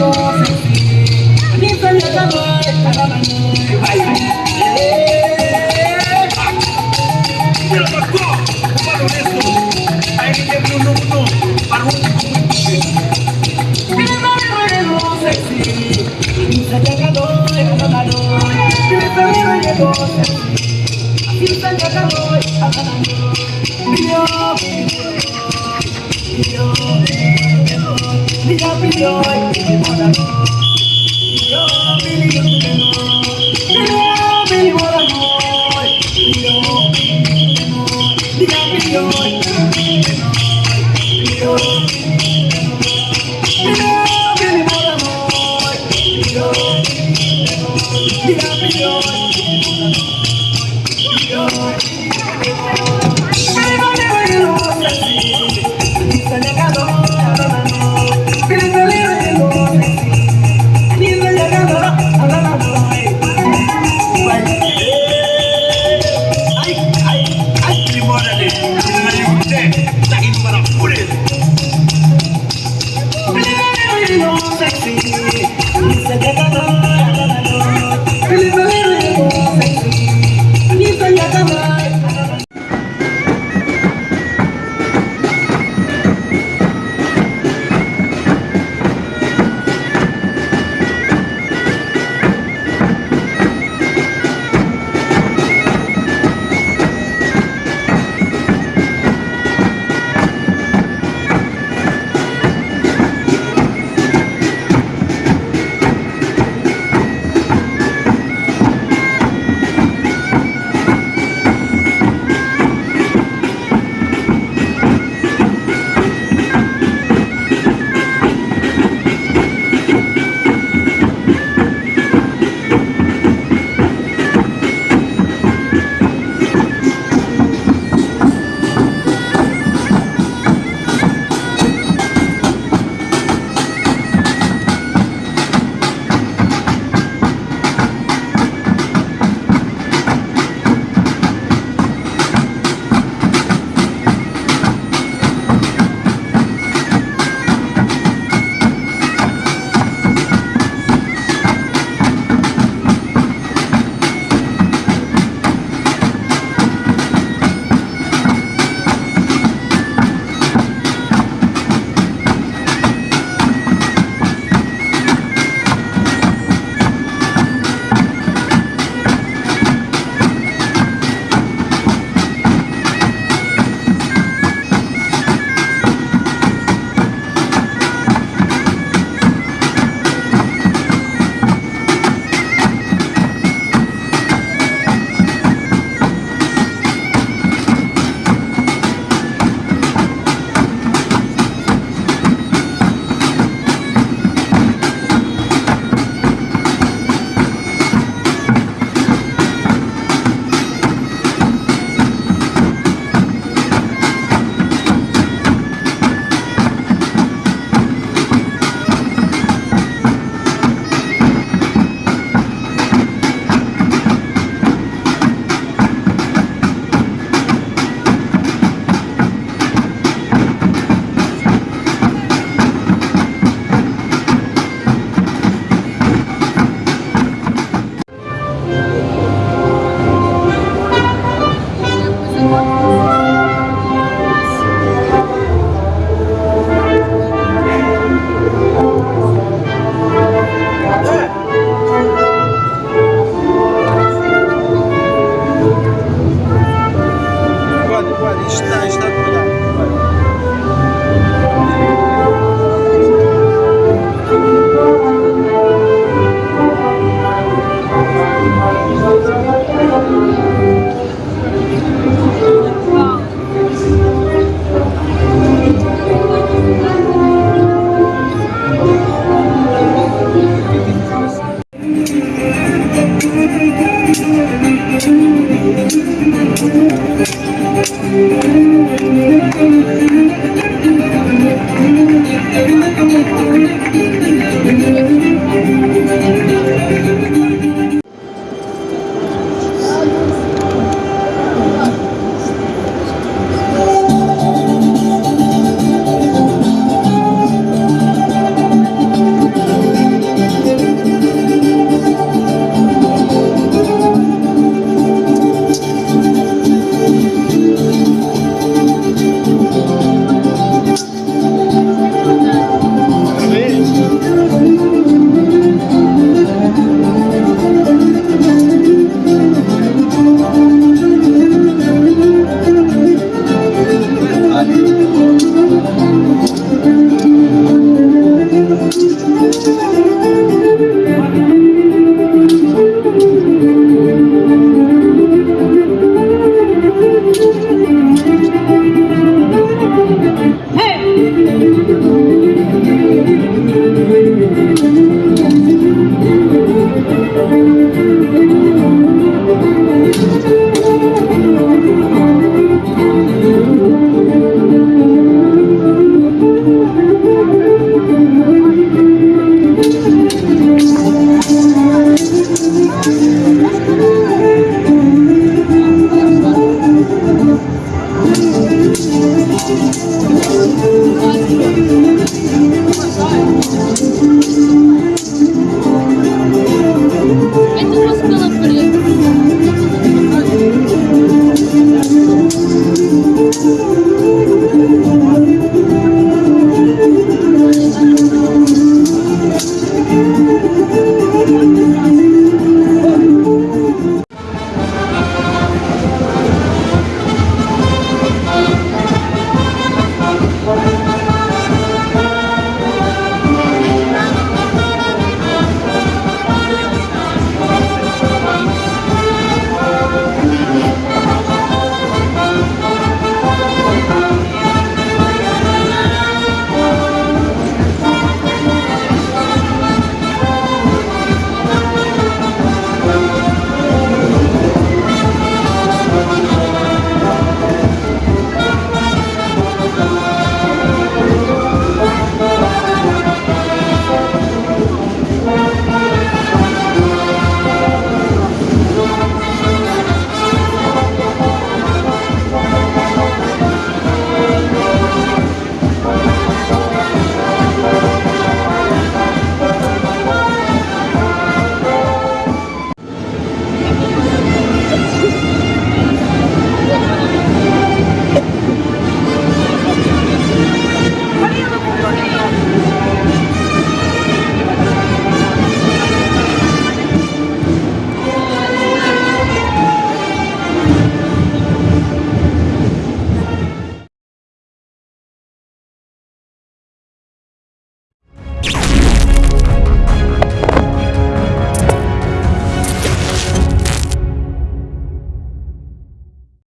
Ni lakini bwana kule